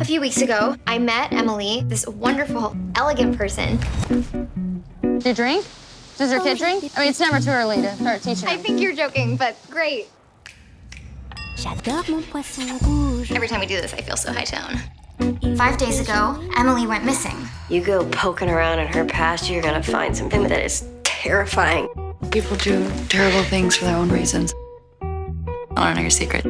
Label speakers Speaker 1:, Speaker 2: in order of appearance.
Speaker 1: A few weeks ago, I met Emily, this wonderful, elegant person.
Speaker 2: Do you drink? Does your oh, kid drink? I mean, it's never too early to start teaching
Speaker 1: I think you're joking, but great. Every time we do this, I feel so high tone. Five days ago, Emily went missing.
Speaker 3: You go poking around in her past, you're gonna find something that is terrifying.
Speaker 4: People do terrible things for their own reasons. I don't know your secret.